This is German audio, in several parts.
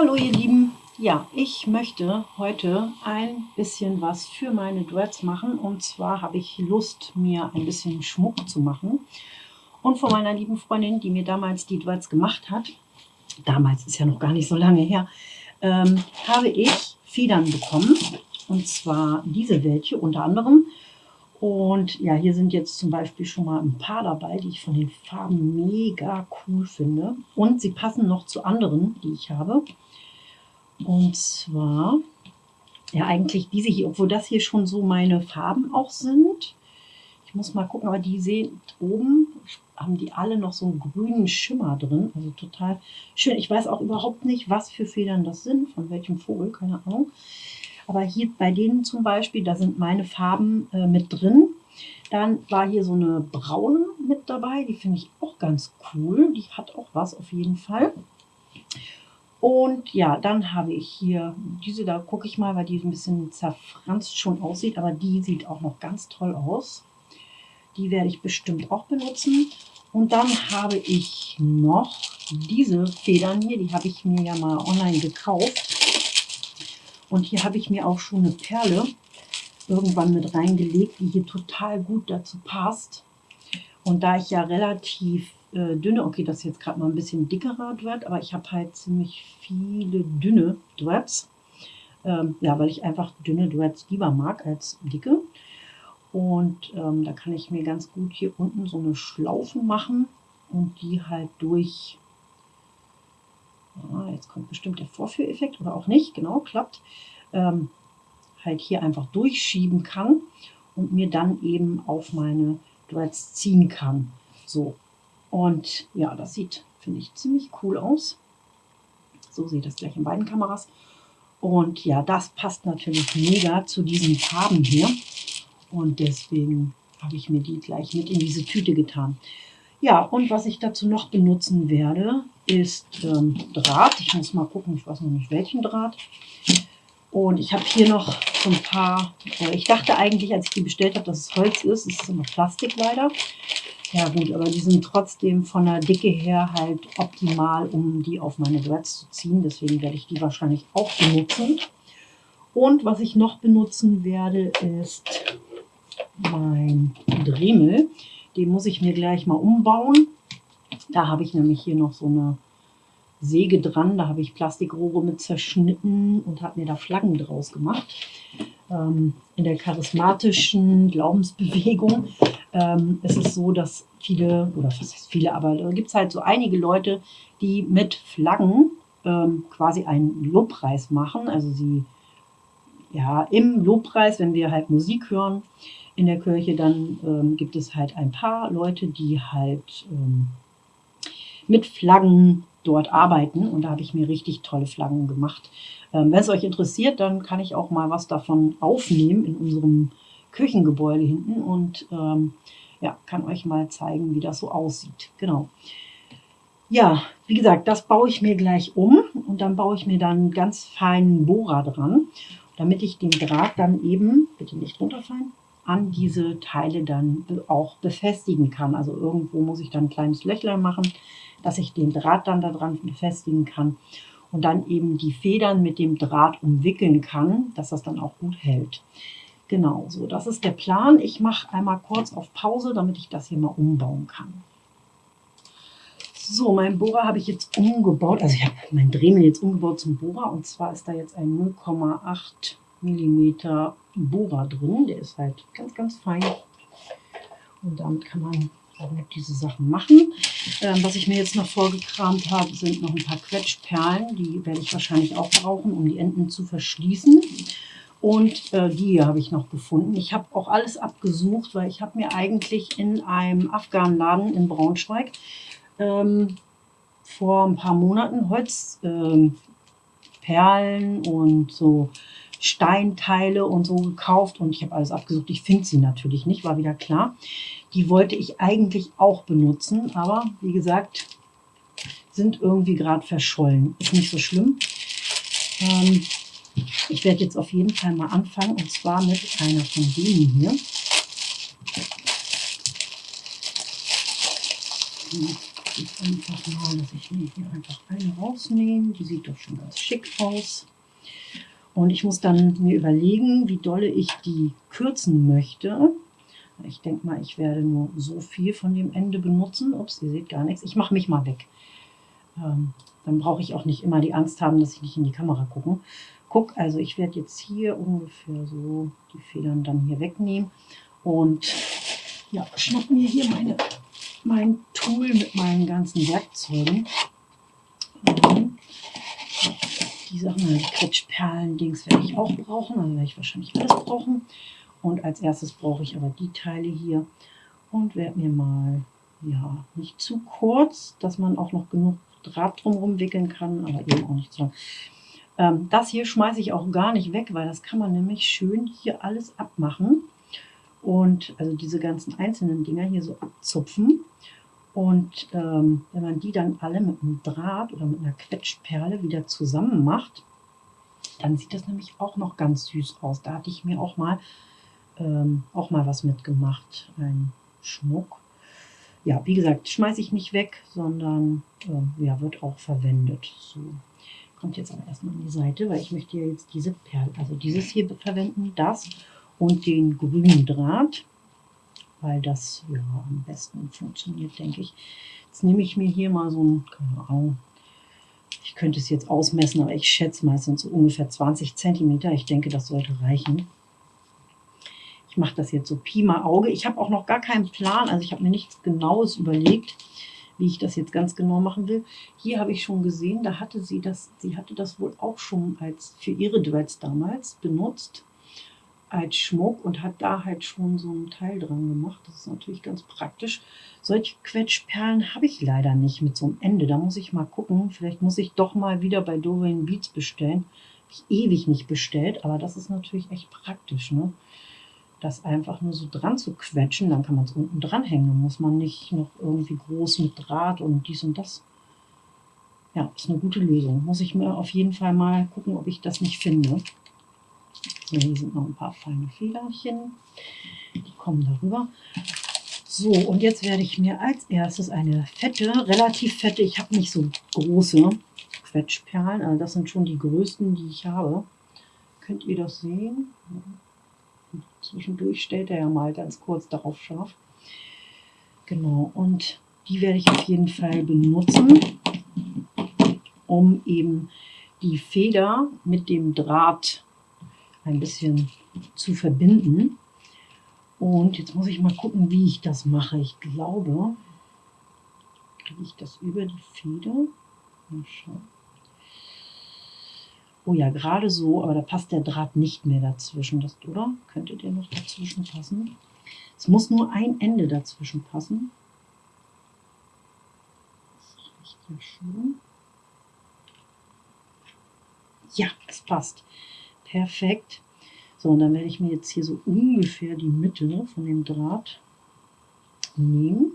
Hallo ihr Lieben, ja, ich möchte heute ein bisschen was für meine Dreads machen. Und zwar habe ich Lust, mir ein bisschen Schmuck zu machen. Und von meiner lieben Freundin, die mir damals die Dreads gemacht hat, damals ist ja noch gar nicht so lange her, ähm, habe ich Federn bekommen. Und zwar diese welche unter anderem und ja, hier sind jetzt zum Beispiel schon mal ein paar dabei, die ich von den Farben mega cool finde. Und sie passen noch zu anderen, die ich habe. Und zwar, ja eigentlich diese hier, obwohl das hier schon so meine Farben auch sind. Ich muss mal gucken, aber die sehen oben, haben die alle noch so einen grünen Schimmer drin. Also total schön. Ich weiß auch überhaupt nicht, was für Federn das sind, von welchem Vogel, keine Ahnung. Aber hier bei denen zum Beispiel, da sind meine Farben äh, mit drin. Dann war hier so eine braune mit dabei, die finde ich auch ganz cool. Die hat auch was auf jeden Fall. Und ja, dann habe ich hier diese, da gucke ich mal, weil die ein bisschen zerfranst schon aussieht, aber die sieht auch noch ganz toll aus. Die werde ich bestimmt auch benutzen. Und dann habe ich noch diese Federn hier, die habe ich mir ja mal online gekauft. Und hier habe ich mir auch schon eine Perle irgendwann mit reingelegt, die hier total gut dazu passt. Und da ich ja relativ äh, dünne, okay, das ist jetzt gerade mal ein bisschen dickerer Dread, aber ich habe halt ziemlich viele dünne Dreads. Ähm, ja, weil ich einfach dünne Dreads lieber mag als dicke. Und ähm, da kann ich mir ganz gut hier unten so eine Schlaufe machen und die halt durch Ah, jetzt kommt bestimmt der Vorführeffekt oder auch nicht, genau, klappt, ähm, halt hier einfach durchschieben kann und mir dann eben auf meine Dreads ziehen kann. So, und ja, das sieht, finde ich, ziemlich cool aus. So sieht das gleich in beiden Kameras. Und ja, das passt natürlich mega zu diesen Farben hier. Und deswegen habe ich mir die gleich mit in diese Tüte getan. Ja, und was ich dazu noch benutzen werde, ist ähm, Draht. Ich muss mal gucken, ich weiß noch nicht welchen Draht. Und ich habe hier noch so ein paar, äh, ich dachte eigentlich, als ich die bestellt habe, dass es Holz ist. Es ist immer Plastik leider. Ja gut, aber die sind trotzdem von der Dicke her halt optimal, um die auf meine Dreads zu ziehen. Deswegen werde ich die wahrscheinlich auch benutzen. Und was ich noch benutzen werde, ist mein Dremel. Den muss ich mir gleich mal umbauen. Da habe ich nämlich hier noch so eine Säge dran. Da habe ich Plastikrohre mit zerschnitten und habe mir da Flaggen draus gemacht. Ähm, in der charismatischen Glaubensbewegung ähm, ist es so, dass viele, oder was heißt viele, aber da gibt es halt so einige Leute, die mit Flaggen ähm, quasi einen Lobpreis machen. Also sie, ja, im Lobpreis, wenn wir halt Musik hören, in der Kirche, dann ähm, gibt es halt ein paar Leute, die halt ähm, mit Flaggen dort arbeiten und da habe ich mir richtig tolle Flaggen gemacht. Ähm, Wenn es euch interessiert, dann kann ich auch mal was davon aufnehmen in unserem Kirchengebäude hinten und ähm, ja, kann euch mal zeigen, wie das so aussieht. Genau. Ja, wie gesagt, das baue ich mir gleich um und dann baue ich mir dann ganz feinen Bohrer dran, damit ich den Draht dann eben, bitte nicht runterfallen, an diese Teile dann auch befestigen kann. Also irgendwo muss ich dann ein kleines Löchlein machen, dass ich den Draht dann daran befestigen kann und dann eben die Federn mit dem Draht umwickeln kann, dass das dann auch gut hält. Genau, so das ist der Plan. Ich mache einmal kurz auf Pause, damit ich das hier mal umbauen kann. So, mein Bohrer habe ich jetzt umgebaut, also ich habe mein Dremel jetzt umgebaut zum Bohrer und zwar ist da jetzt ein 0,8 mm Bohrer drin. Der ist halt ganz, ganz fein. Und damit kann man noch diese Sachen machen. Ähm, was ich mir jetzt noch vorgekramt habe, sind noch ein paar Quetschperlen. Die werde ich wahrscheinlich auch brauchen, um die Enden zu verschließen. Und äh, die habe ich noch gefunden. Ich habe auch alles abgesucht, weil ich habe mir eigentlich in einem Afghanladen in Braunschweig ähm, vor ein paar Monaten Holzperlen ähm, und so Steinteile und so gekauft und ich habe alles abgesucht. Ich finde sie natürlich nicht, war wieder klar. Die wollte ich eigentlich auch benutzen, aber wie gesagt, sind irgendwie gerade verschollen. Ist nicht so schlimm. Ähm, ich werde jetzt auf jeden Fall mal anfangen und zwar mit einer von denen hier. Jetzt einfach mal, dass ich mir hier einfach eine rausnehme. Die sieht doch schon ganz schick aus. Und ich muss dann mir überlegen, wie dolle ich die kürzen möchte. Ich denke mal, ich werde nur so viel von dem Ende benutzen. Ups, ihr seht gar nichts. Ich mache mich mal weg. Ähm, dann brauche ich auch nicht immer die Angst haben, dass ich nicht in die Kamera gucke. Guck, also ich werde jetzt hier ungefähr so die Federn dann hier wegnehmen. Und ja, schnapp mir hier meine, mein Tool mit meinen ganzen Werkzeugen. Die Sachen, die Quetschperlen-Dings werde ich auch brauchen. Also werde ich wahrscheinlich alles brauchen. Und als erstes brauche ich aber die Teile hier und werde mir mal, ja, nicht zu kurz, dass man auch noch genug Draht drumherum wickeln kann, aber eben auch nicht zu lang. Ähm, das hier schmeiße ich auch gar nicht weg, weil das kann man nämlich schön hier alles abmachen. Und also diese ganzen einzelnen Dinger hier so abzupfen. Und ähm, wenn man die dann alle mit einem Draht oder mit einer Quetschperle wieder zusammen macht, dann sieht das nämlich auch noch ganz süß aus. Da hatte ich mir auch mal, ähm, auch mal was mitgemacht, ein Schmuck. Ja, wie gesagt, schmeiße ich nicht weg, sondern äh, ja, wird auch verwendet. So, kommt jetzt aber erstmal an die Seite, weil ich möchte ja jetzt diese Perle, also dieses hier verwenden, das und den grünen Draht weil das ja am besten funktioniert, denke ich. Jetzt nehme ich mir hier mal so ein, keine Ahnung, ich könnte es jetzt ausmessen, aber ich schätze sind so ungefähr 20 cm. Ich denke, das sollte reichen. Ich mache das jetzt so Pi mal Auge. Ich habe auch noch gar keinen Plan, also ich habe mir nichts Genaues überlegt, wie ich das jetzt ganz genau machen will. Hier habe ich schon gesehen, da hatte sie das, sie hatte das wohl auch schon als für ihre Duets damals benutzt als Schmuck und hat da halt schon so ein Teil dran gemacht. Das ist natürlich ganz praktisch. Solche Quetschperlen habe ich leider nicht mit so einem Ende. Da muss ich mal gucken. Vielleicht muss ich doch mal wieder bei Dorian Beats bestellen. Habe ich ewig nicht bestellt, aber das ist natürlich echt praktisch. Ne? Das einfach nur so dran zu quetschen, dann kann man es unten dranhängen. Dann muss man nicht noch irgendwie groß mit Draht und dies und das. Ja, ist eine gute Lösung. Muss ich mir auf jeden Fall mal gucken, ob ich das nicht finde. Hier sind noch ein paar feine Federchen. Die kommen darüber. So, und jetzt werde ich mir als erstes eine fette, relativ fette, ich habe nicht so große Quetschperlen, also das sind schon die größten, die ich habe. Könnt ihr das sehen? Zwischendurch stellt er ja mal ganz kurz darauf scharf. Genau, und die werde ich auf jeden Fall benutzen, um eben die Feder mit dem Draht ein bisschen zu verbinden. Und jetzt muss ich mal gucken, wie ich das mache. Ich glaube, kriege ich das über die Feder. Mal schauen. Oh ja, gerade so, aber da passt der Draht nicht mehr dazwischen, das, oder? Könnte der noch dazwischen passen? Es muss nur ein Ende dazwischen passen. Das reicht ja schon. Ja, es passt. Perfekt. So, und dann werde ich mir jetzt hier so ungefähr die Mitte von dem Draht nehmen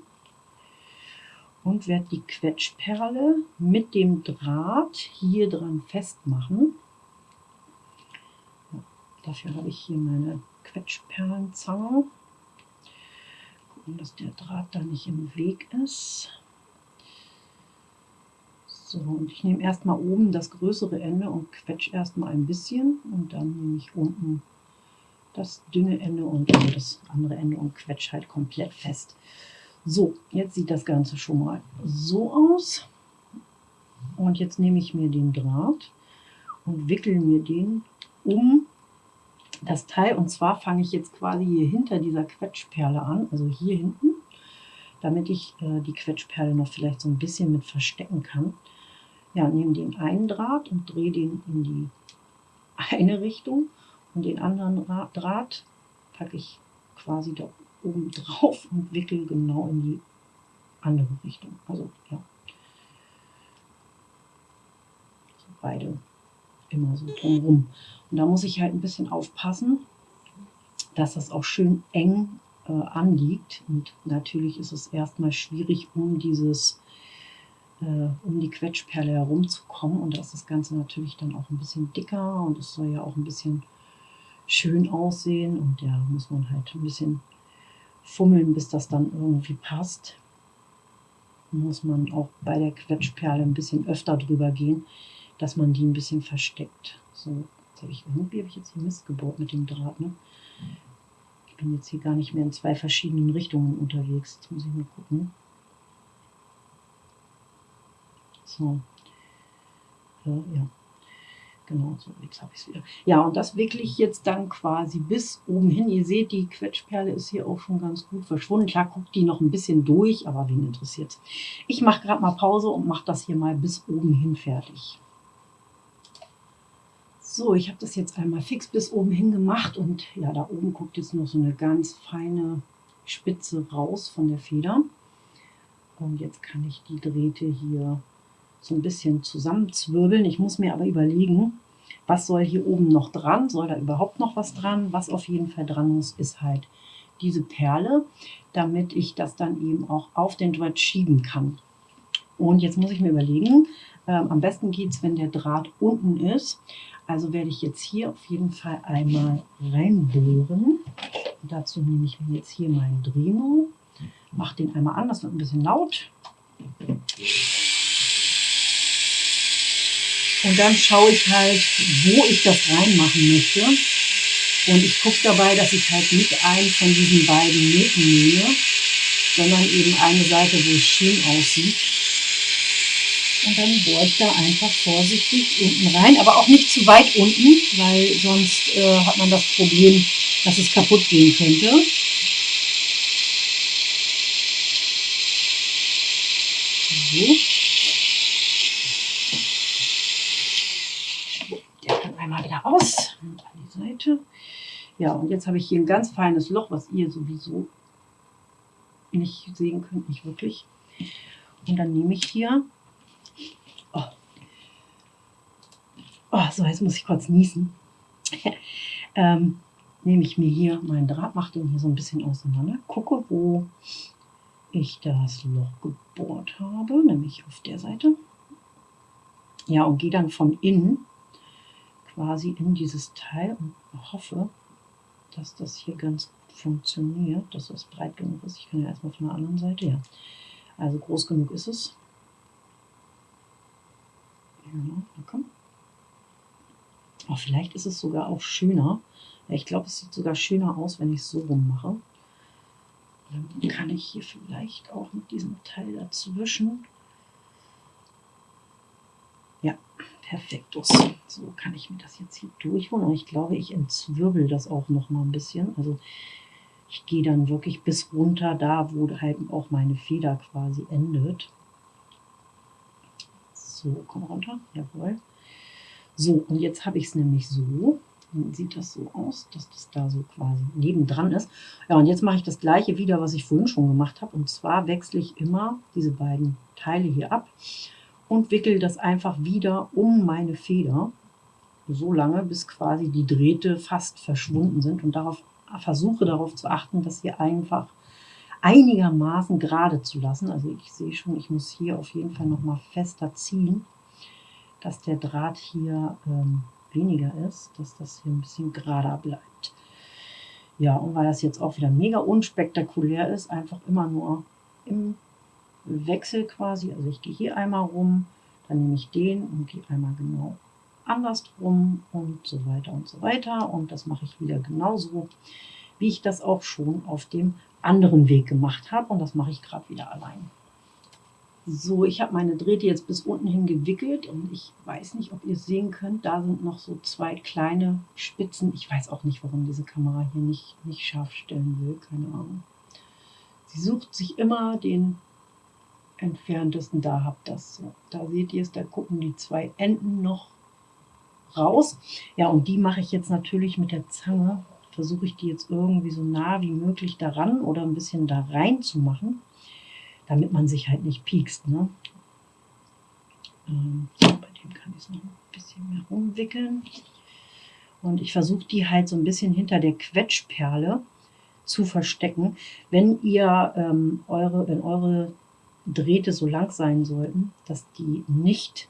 und werde die Quetschperle mit dem Draht hier dran festmachen. Ja, dafür habe ich hier meine Quetschperlenzange. Gucken, dass der Draht da nicht im Weg ist. So, und ich nehme erstmal oben das größere Ende und quetsche erstmal ein bisschen und dann nehme ich unten das dünne Ende und das andere Ende und quetsche halt komplett fest. So, jetzt sieht das Ganze schon mal so aus. Und jetzt nehme ich mir den Draht und wickel mir den um das Teil. Und zwar fange ich jetzt quasi hier hinter dieser Quetschperle an, also hier hinten, damit ich äh, die Quetschperle noch vielleicht so ein bisschen mit verstecken kann ja, nehme den einen Draht und drehe den in die eine Richtung und den anderen Draht packe ich quasi da oben drauf und wickel genau in die andere Richtung. Also ja, so beide immer so drumherum. Und da muss ich halt ein bisschen aufpassen, dass das auch schön eng äh, anliegt. Und natürlich ist es erstmal schwierig, um dieses um die Quetschperle herumzukommen. Und da ist das Ganze natürlich dann auch ein bisschen dicker und es soll ja auch ein bisschen schön aussehen. Und da muss man halt ein bisschen fummeln, bis das dann irgendwie passt. muss man auch bei der Quetschperle ein bisschen öfter drüber gehen, dass man die ein bisschen versteckt. So, jetzt habe ich, irgendwie habe ich jetzt hier Mist gebaut mit dem Draht. Ne? Ich bin jetzt hier gar nicht mehr in zwei verschiedenen Richtungen unterwegs. Jetzt muss ich mal gucken. So. Äh, ja. Genau, so, jetzt habe ich es wieder. Ja, und das wickle ich jetzt dann quasi bis oben hin. Ihr seht, die Quetschperle ist hier auch schon ganz gut verschwunden. Klar guckt die noch ein bisschen durch, aber wen interessiert Ich mache gerade mal Pause und mache das hier mal bis oben hin fertig. So, ich habe das jetzt einmal fix bis oben hin gemacht und ja, da oben guckt jetzt noch so eine ganz feine Spitze raus von der Feder. Und jetzt kann ich die Drähte hier so ein bisschen zusammenzwirbeln. Ich muss mir aber überlegen, was soll hier oben noch dran? Soll da überhaupt noch was dran? Was auf jeden Fall dran muss, ist halt diese Perle, damit ich das dann eben auch auf den Draht schieben kann. Und jetzt muss ich mir überlegen, äh, am besten geht es, wenn der Draht unten ist. Also werde ich jetzt hier auf jeden Fall einmal reinbohren. Dazu nehme ich mir jetzt hier meinen Dremel, mache den einmal an, das wird ein bisschen laut. Und dann schaue ich halt, wo ich das reinmachen möchte. Und ich gucke dabei, dass ich halt nicht einen von diesen beiden Nähten nehme, sondern eben eine Seite, wo es schön aussieht. Und dann bohre ich da einfach vorsichtig unten rein, aber auch nicht zu weit unten, weil sonst äh, hat man das Problem, dass es kaputt gehen könnte. So. raus an die Seite. Ja, und jetzt habe ich hier ein ganz feines Loch, was ihr sowieso nicht sehen könnt, nicht wirklich. Und dann nehme ich hier, oh, oh so jetzt muss ich kurz niesen, ähm, nehme ich mir hier meinen Draht, mache den hier so ein bisschen auseinander, gucke, wo ich das Loch gebohrt habe, nämlich auf der Seite. Ja, und gehe dann von innen quasi in dieses Teil und hoffe, dass das hier ganz gut funktioniert, dass das breit genug ist. Ich kann ja erstmal von der anderen Seite, ja. Also groß genug ist es. Ja, komm. Oh, vielleicht ist es sogar auch schöner. Ich glaube, es sieht sogar schöner aus, wenn ich es so rum mache. Dann kann ich hier vielleicht auch mit diesem Teil dazwischen ja, perfektus. So kann ich mir das jetzt hier durchholen. Und ich glaube, ich entzwirbel das auch noch mal ein bisschen. Also ich gehe dann wirklich bis runter, da wo halt auch meine Feder quasi endet. So, komm runter. Jawohl. So, und jetzt habe ich es nämlich so. Dann sieht das so aus, dass das da so quasi nebendran ist. Ja, und jetzt mache ich das gleiche wieder, was ich vorhin schon gemacht habe. Und zwar wechsle ich immer diese beiden Teile hier ab und wickel das einfach wieder um meine Feder, so lange, bis quasi die Drähte fast verschwunden sind und darauf versuche darauf zu achten, dass sie einfach einigermaßen gerade zu lassen. Also ich sehe schon, ich muss hier auf jeden Fall noch mal fester ziehen, dass der Draht hier ähm, weniger ist, dass das hier ein bisschen gerader bleibt. Ja, und weil das jetzt auch wieder mega unspektakulär ist, einfach immer nur im Wechsel quasi. Also ich gehe hier einmal rum, dann nehme ich den und gehe einmal genau andersrum und so weiter und so weiter. Und das mache ich wieder genauso, wie ich das auch schon auf dem anderen Weg gemacht habe. Und das mache ich gerade wieder allein. So, ich habe meine Drähte jetzt bis unten hin gewickelt und ich weiß nicht, ob ihr sehen könnt. Da sind noch so zwei kleine Spitzen. Ich weiß auch nicht, warum diese Kamera hier nicht, nicht scharf stellen will. Keine Ahnung. Sie sucht sich immer den entferntesten, da habt das. So. Da seht ihr es, da gucken die zwei Enden noch raus. Ja, und die mache ich jetzt natürlich mit der Zange. Versuche ich die jetzt irgendwie so nah wie möglich daran oder ein bisschen da rein zu machen, damit man sich halt nicht piekst. Ne? Ähm, so, bei dem kann ich es noch ein bisschen mehr rumwickeln. Und ich versuche die halt so ein bisschen hinter der Quetschperle zu verstecken. Wenn ihr ähm, eure, wenn eure Drähte so lang sein sollten, dass die nicht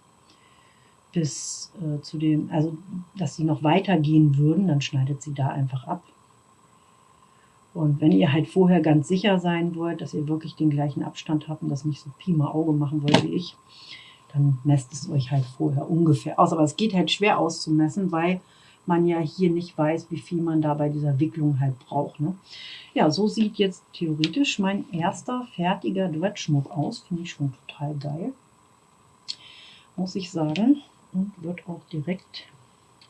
bis äh, zu dem, also dass sie noch weiter gehen würden, dann schneidet sie da einfach ab. Und wenn ihr halt vorher ganz sicher sein wollt, dass ihr wirklich den gleichen Abstand habt und das nicht so Pi mal Auge machen wollt wie ich, dann messt es euch halt vorher ungefähr aus. Aber es geht halt schwer auszumessen, weil man ja hier nicht weiß, wie viel man da bei dieser Wicklung halt braucht. Ne? Ja, so sieht jetzt theoretisch mein erster fertiger Duettschmuck aus. Finde ich schon total geil, muss ich sagen. Und wird auch direkt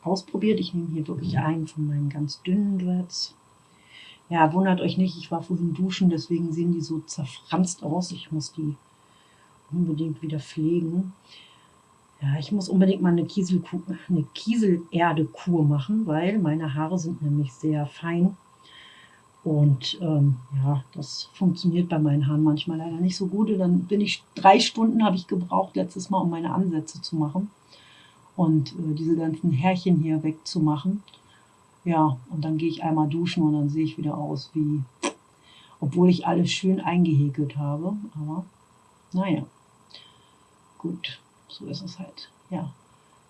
ausprobiert. Ich nehme hier wirklich einen von meinen ganz dünnen Duets. Ja, wundert euch nicht, ich war vorhin duschen, deswegen sehen die so zerfranst aus. Ich muss die unbedingt wieder pflegen. Ja, ich muss unbedingt mal eine, Kieselkuh, eine Kieselerde-Kur machen, weil meine Haare sind nämlich sehr fein. Und ähm, ja, das funktioniert bei meinen Haaren manchmal leider nicht so gut. Und dann bin ich, drei Stunden habe ich gebraucht letztes Mal, um meine Ansätze zu machen. Und äh, diese ganzen Härchen hier wegzumachen. Ja, und dann gehe ich einmal duschen und dann sehe ich wieder aus wie, obwohl ich alles schön eingehäkelt habe. Aber naja, gut so ist es halt. Ja,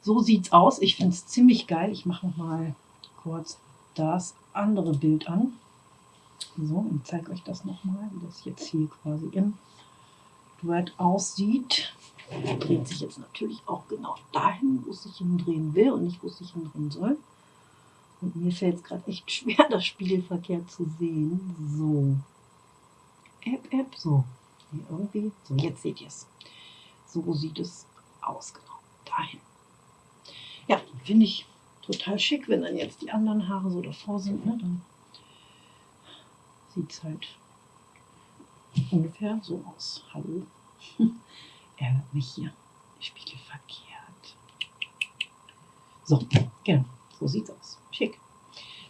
so sieht's aus. Ich finde es ziemlich geil. Ich mache noch mal kurz das andere Bild an. So, und zeige euch das nochmal, wie das jetzt hier quasi im Duett aussieht. Dreht sich jetzt natürlich auch genau dahin, wo es sich hindrehen will und nicht, wo es sich hindrehen soll. Und mir fällt es gerade echt schwer, das Spiegelverkehr zu sehen. So. App, App, so. Hier irgendwie. So, jetzt seht ihr es. So sieht es aus, genau, dahin. Ja, finde ich total schick, wenn dann jetzt die anderen Haare so davor sind, ne, dann sieht es halt ungefähr so aus. Hallo, er hört mich hier, Spiegel verkehrt. So, genau, so sieht es aus. Schick.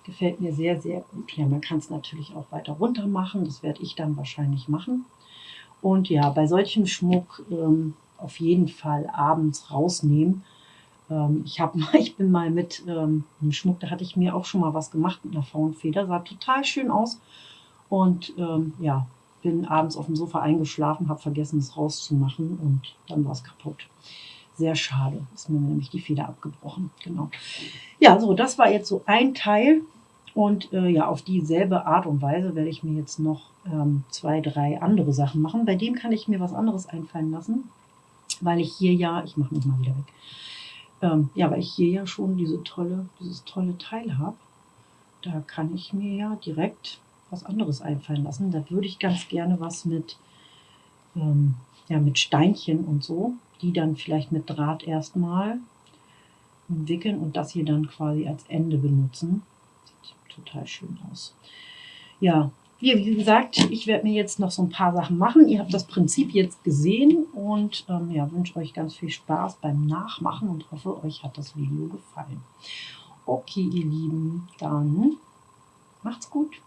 Gefällt mir sehr, sehr gut. Ja, man kann es natürlich auch weiter runter machen. Das werde ich dann wahrscheinlich machen. Und ja, bei solchem Schmuck ähm, auf jeden Fall abends rausnehmen. Ähm, ich, hab, ich bin mal mit ähm, einem Schmuck, da hatte ich mir auch schon mal was gemacht mit einer Faunfeder, sah total schön aus. Und ähm, ja, bin abends auf dem Sofa eingeschlafen, habe vergessen, es rauszumachen und dann war es kaputt. Sehr schade, ist mir nämlich die Feder abgebrochen. Genau. Ja, so, das war jetzt so ein Teil. Und äh, ja, auf dieselbe Art und Weise werde ich mir jetzt noch ähm, zwei, drei andere Sachen machen. Bei dem kann ich mir was anderes einfallen lassen weil ich hier ja, ich mache mich mal wieder weg, ähm, ja, weil ich hier ja schon diese tolle, dieses tolle Teil habe, da kann ich mir ja direkt was anderes einfallen lassen. Da würde ich ganz gerne was mit, ähm, ja, mit Steinchen und so, die dann vielleicht mit Draht erstmal wickeln und das hier dann quasi als Ende benutzen. Sieht total schön aus. Ja, wie, gesagt, ich werde mir jetzt noch so ein paar Sachen machen. Ihr habt das Prinzip jetzt gesehen und ähm, ja, wünsche euch ganz viel Spaß beim Nachmachen und hoffe, euch hat das Video gefallen. Okay, ihr Lieben, dann macht's gut.